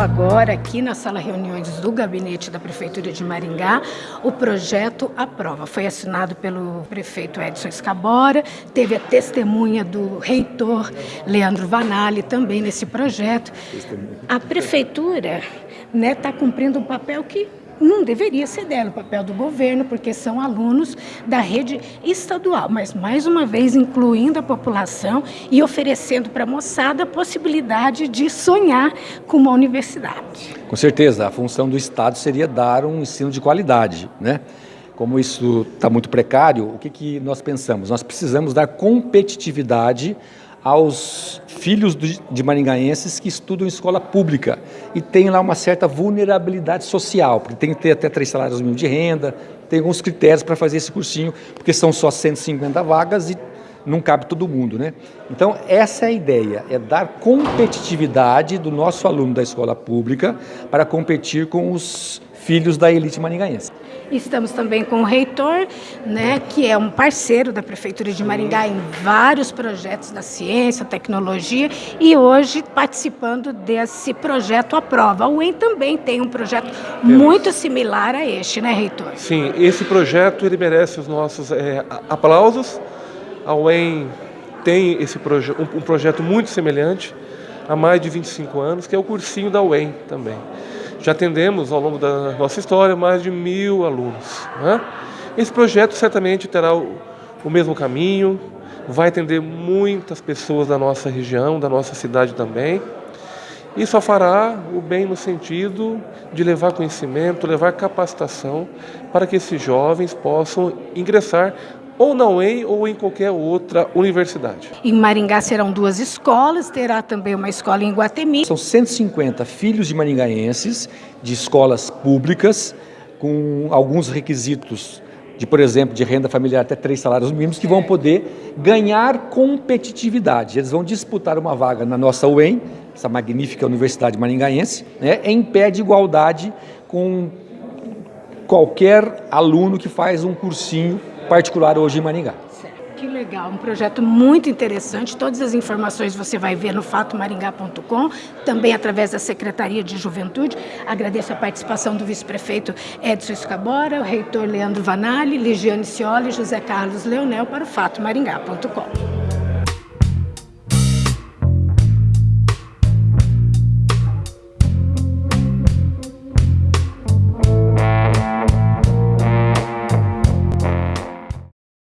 agora aqui na sala reuniões do gabinete da Prefeitura de Maringá o projeto à prova. Foi assinado pelo prefeito Edson Escabora, teve a testemunha do reitor Leandro Vanali também nesse projeto. A Prefeitura está né, tá cumprindo um papel que não deveria ser dela o papel do governo, porque são alunos da rede estadual, mas mais uma vez incluindo a população e oferecendo para a moçada a possibilidade de sonhar com uma universidade. Com certeza, a função do Estado seria dar um ensino de qualidade, né? Como isso está muito precário, o que, que nós pensamos? Nós precisamos dar competitividade aos filhos de maringaenses que estudam em escola pública e tem lá uma certa vulnerabilidade social, porque tem que ter até três salários mínimos de renda, tem alguns critérios para fazer esse cursinho, porque são só 150 vagas e não cabe todo mundo, né? Então, essa é a ideia, é dar competitividade do nosso aluno da escola pública para competir com os filhos da elite maringaense. Estamos também com o reitor, né, que é um parceiro da Prefeitura de Maringá em vários projetos da ciência, tecnologia, e hoje participando desse projeto à prova. O UEM também tem um projeto muito similar a este, né, reitor? Sim, esse projeto ele merece os nossos é, aplausos. A UEM tem esse proje um, um projeto muito semelhante há mais de 25 anos, que é o cursinho da UEM também. Já atendemos ao longo da nossa história mais de mil alunos. Né? Esse projeto certamente terá o, o mesmo caminho, vai atender muitas pessoas da nossa região, da nossa cidade também. E só fará o bem no sentido de levar conhecimento, levar capacitação para que esses jovens possam ingressar ou na UEM ou em qualquer outra universidade. Em Maringá serão duas escolas, terá também uma escola em Guatemi. São 150 filhos de maringaenses de escolas públicas com alguns requisitos de, por exemplo, de renda familiar até três salários mínimos, que vão poder ganhar competitividade. Eles vão disputar uma vaga na nossa UEM, essa magnífica Universidade Maringaense, né, em pé de igualdade com qualquer aluno que faz um cursinho particular hoje em Maringá. Que legal, um projeto muito interessante. Todas as informações você vai ver no fatomaringá.com, também através da Secretaria de Juventude. Agradeço a participação do vice-prefeito Edson Escabora, o reitor Leandro Vanali, Ligiane Cioli e José Carlos Leonel para o fatomaringá.com.